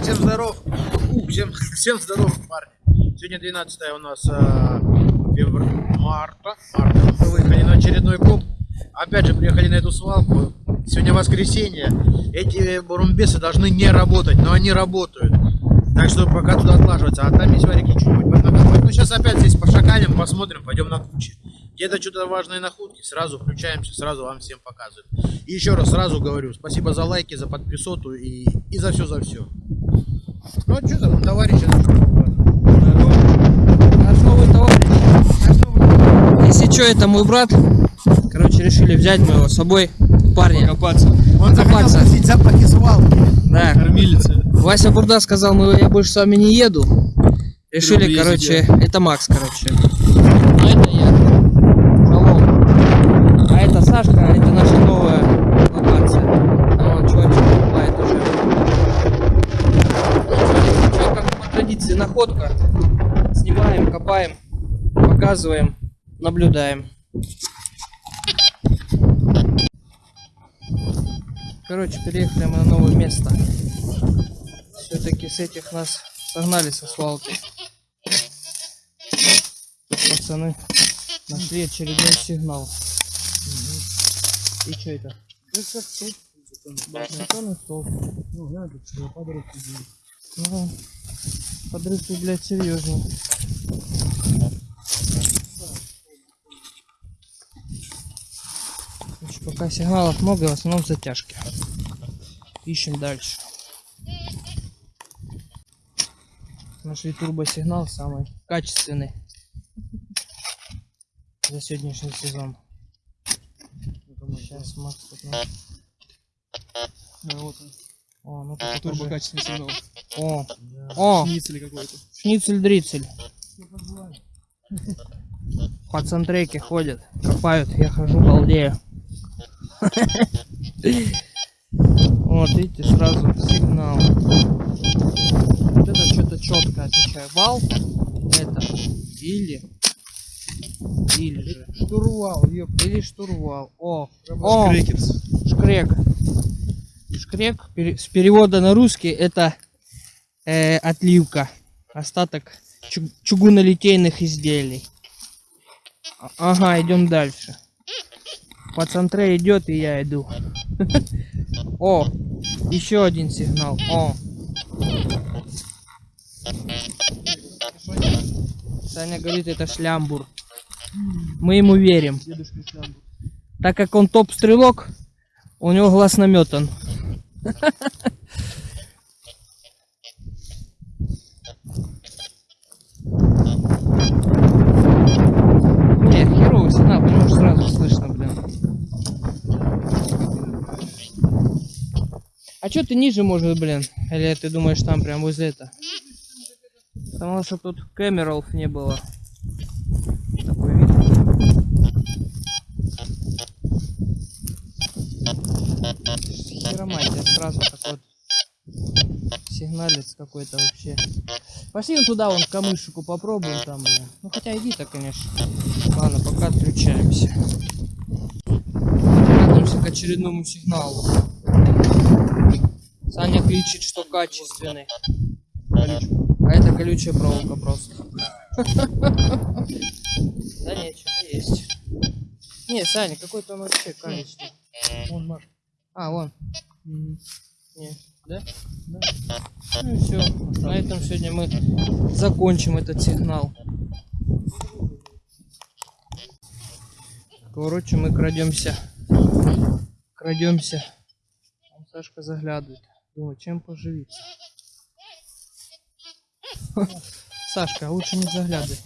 Так, всем здоров. У, всем, всем здоров, парни. Сегодня 12 у нас э, февр- марта. марта. Мы выехали на очередной коп. Опять же, приехали на эту свалку. Сегодня воскресенье. Эти бурумбесы должны не работать, но они работают. Так что пока туда отлаживаться. А там есть варики чуть-чуть. Ну, сейчас опять здесь пошакалим, посмотрим, пойдем на кучи. Где-то что-то важные находки, сразу включаемся, сразу вам всем показываем. И еще раз сразу говорю, спасибо за лайки, за подписоту и, и за все, за все. Ну, а что там, он товарищ Наш новый товарищ. Если что, это мой брат. Короче, решили взять мы его с собой. Парни. Копаться. Он захотел Копаться. вкусить запахи свалки. Да. Кормилица. Вася Бурда сказал, мы, я больше с вами не еду. Решили, короче, это Макс, короче. А это я. Шалом. А это Сашка, а это наша новая локация. А вон чувачок копает уже. Что, как по традиции, находка. Снимаем, копаем, показываем, наблюдаем. Короче, переехали мы на новое место. Все-таки с этих нас согнали со свалки. Пацаны нашли очередной сигнал. И что это? Бетонный столб. Ну, подрыв блядь, серьезный. Короче, пока сигналов много, в основном затяжки. Ищем дальше. Нашли турбосигнал самый качественный за сегодняшний сезон. Сейчас Макс тут Да, вот он. О, ну тут Турбо уже- качественный сигнал. О, о, Шницель какой-то. шницель-дрицель. По центреке ходят, копают, я хожу, балдею. Вот, видите, сразу сигнал. Вот это что-то четко отвечаю. Вал это или или же Штурвал, ёп. или штурвал. О, о, Крекерс. шкрек. Шкрек пере- с перевода на русский это э, отливка, остаток чу- чугунолитейных изделий. А- Ага, идем дальше. По центре идет и я иду. О, еще один сигнал. О. Саня говорит, это шлямбур. Мы ему верим. Так как он топ-стрелок, у него глаз наметан. Не, херовый сигнал, потому что сразу слышно, блин. Чё ты ниже, может, блин? Или ты думаешь, там прям возле это? Потому что тут камеров не было. Такой вид. Херомантия сразу такой вот сигналец какой-то вообще. Пошли вон туда, вон камышику попробуем там, блин. Ну хотя иди-то, конечно. Ладно, пока отключаемся. Готовимся к очередному сигналу. Саня кричит, что качественный. А это колючая проволока просто. Да нет, что-то есть. Не, Саня, какой-то он вообще колючий. Вон, Маш. А, вон. Не, да? Да. Ну и все. На этом сегодня мы закончим этот сигнал. Короче, мы крадемся. Крадемся. Сашка заглядывает. Думаю, чем поживиться. Сашка, лучше не заглядывай.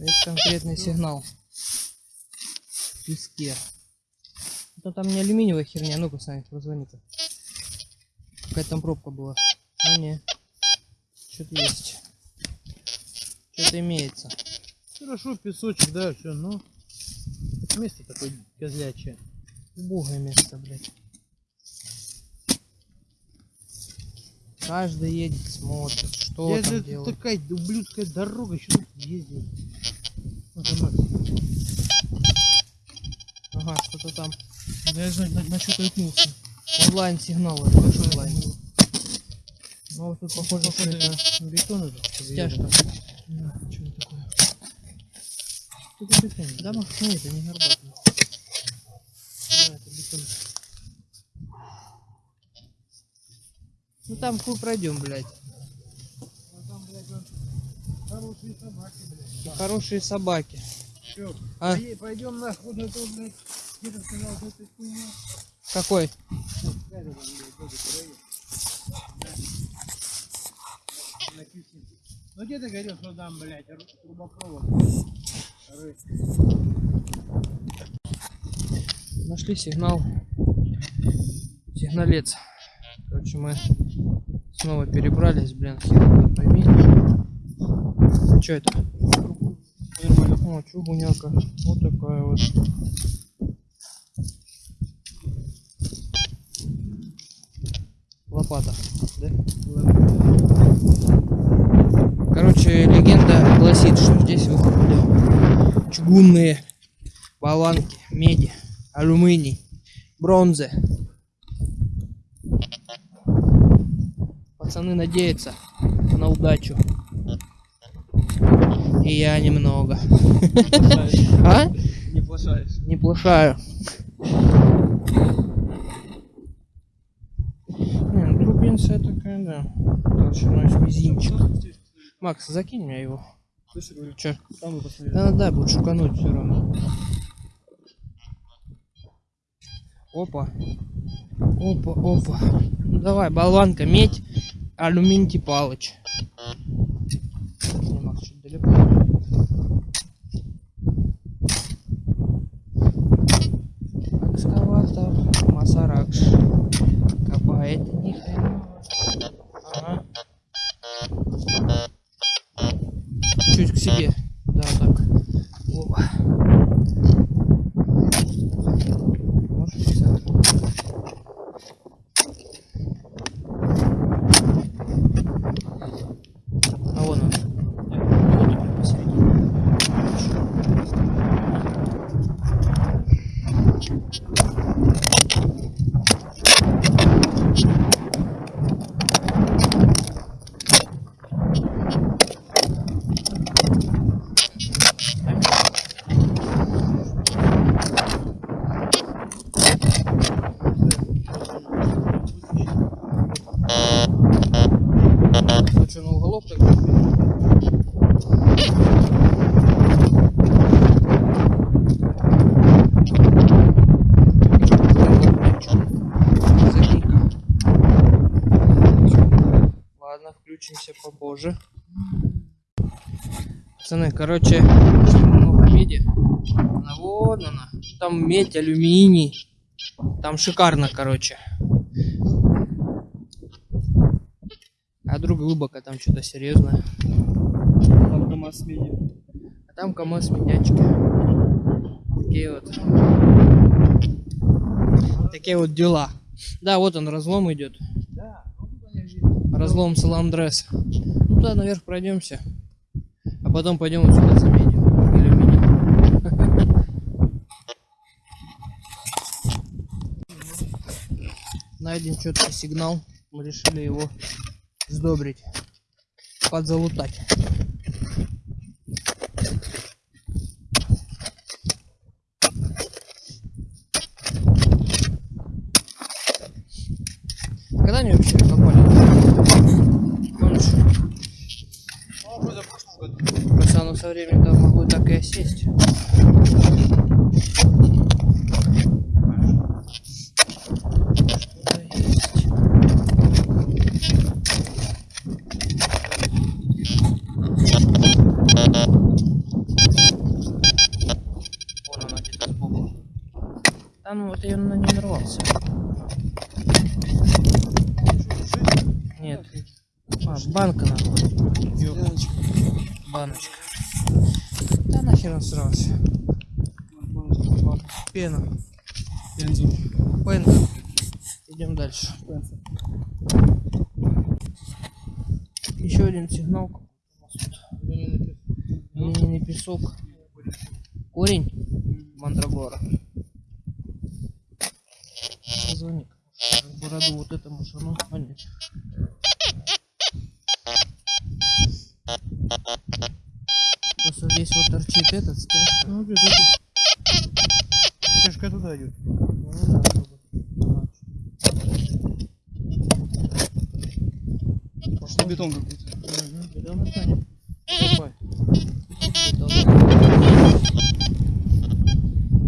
Это конкретный сигнал. В песке. Это там не алюминиевая херня. Ну-ка, Саня, позвони-ка. Какая там пробка была? А, не. Что-то есть. Что-то имеется. Хорошо, песочек, да, все, ну. Место такое козлячее. Убогое место, блядь. Каждый едет, смотрит, что Я там же делают. такая ублюдская дорога, еще тут ездил. Вот она. Ага, что-то там Да я же на, на что-то наткнулся. Онлайн сигнал это онлайн. Ну вот тут похоже, что это бетон уже. Стяжка. Да, что такое? Тут бетон. Да, нет, это не горбат. Да, это бетон. Ну там хуй пройдем, блядь. Хорошие собаки, блядь. Хорошие собаки. Чё, А? пойдем нахуй на то, блядь. Где-то сказал, что это хуйня. Какой? Ну где ты говорил, что там, блядь, ру- трубопровод? Нашли сигнал. Сигналец. Короче, мы снова перебрались, блин, хер пойми. Что это? О, чугуняка. Вот такая вот. Лопата, да? Короче, легенда гласит, что здесь выходят чугунные болванки, меди, алюминий, бронзы. Пацаны надеются на удачу. И я немного. А? Не плашаешь. Не плашаю. Не, ну, трубинция такая, да. Толщиной с мизинчик. Макс, закинь мне его. Слышишь, говорю, Че? там посмотрели. Да, да, будет шукануть все равно. Опа. Опа, опа. Ну давай, болванка, медь, алюминий палыч. Не, Макс, чуть далеко. Экскаватор, Масаракш. Копает ни хрена. Ага. Чуть к себе. Да, так. Опа. Может, в центр. А вон он. Вот он посередине. Ну что, на уголок тогда? Запика. Ладно, попозже. Пацаны, короче, много меди. Она вон она. Там медь, алюминий. Там шикарно, короче. А друг глубоко там что-то серьезное. Там КамАЗ медиа. А там КамАЗ медячки. Такие вот. Такие вот дела. Да, вот он, разлом идет. Да, ну тут они видно. Разлом Саламдрес. Ну туда наверх пройдемся. А потом пойдем вот сюда за медью. Алюминий. Найден четкий сигнал. Мы решили его сдобрить. Подзалутать. Когда они вообще копали? Помнишь? Ну, вроде в прошлом оно со временем могло так и осесть. Да ну вот я на не нарвался. Нет. А, банка нахуй. Баночка. Он срался. Пена. Пензу. Пенка. Идем дальше. Еще один сигнал. Глиняный песок. Корень мандрагора. бороду вот этому шану. Просто здесь вот торчит этот стяжка. Ну, где-то тут. Стежка туда идет. Ну, да, чтобы- Пошли бетон какой-то. Бетон. Давай. Бетон.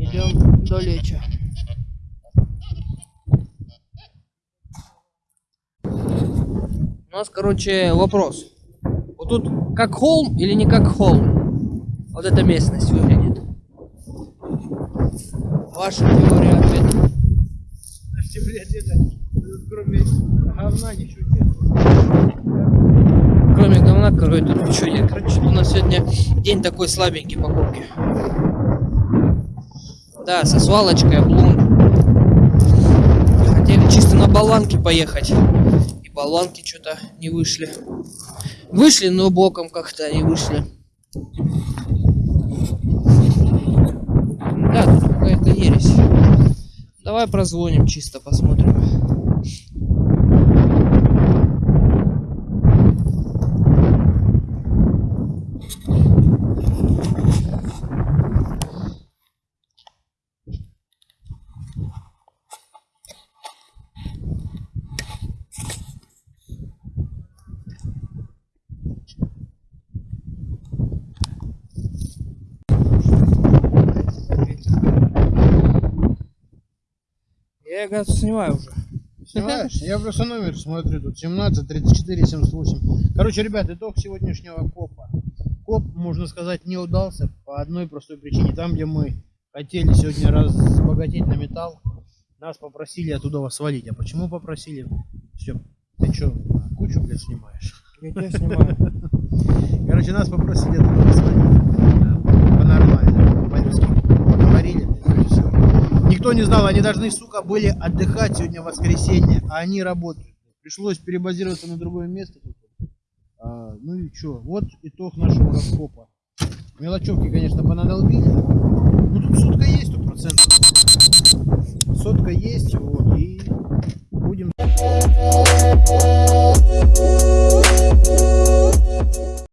Идем до леча. У нас, короче, вопрос. Вот тут как холм или не как холм? Вот эта местность выглядит. Ваша теория ответа. Подожди, блядь, это, кроме говна ничего нет. Кроме говна, короче, тут ничего нет. Короче, у нас сегодня день такой слабенький покупки. Да, со свалочкой, облом. Хотели чисто на болванки поехать. И болванки что-то не вышли. Вышли, но боком как-то не вышли. Да, тут какая-то ересь. Давай прозвоним чисто, посмотрим. Я, оказывается, снимаю уже. Снимаешь? Я просто номер смотрю, тут 17, 34, 78. Короче, ребят, итог сегодняшнего копа. Коп, можно сказать, не удался по одной простой причине. Там, где мы хотели сегодня разбогатеть на металл, нас попросили оттуда свалить. А почему попросили? Все, ты что, кучу, блядь, снимаешь? Я тебя снимаю. Короче, нас попросили оттуда свалить. По-нормальному, по-людски никто не знал, они должны, сука, были отдыхать сегодня воскресенье, а они работают. Пришлось перебазироваться на другое место. А, ну и чё, вот итог нашего раскопа. Мелочевки, конечно, понадолбили. Ну тут сотка есть, тут процентов. Сотка есть, вот, и будем...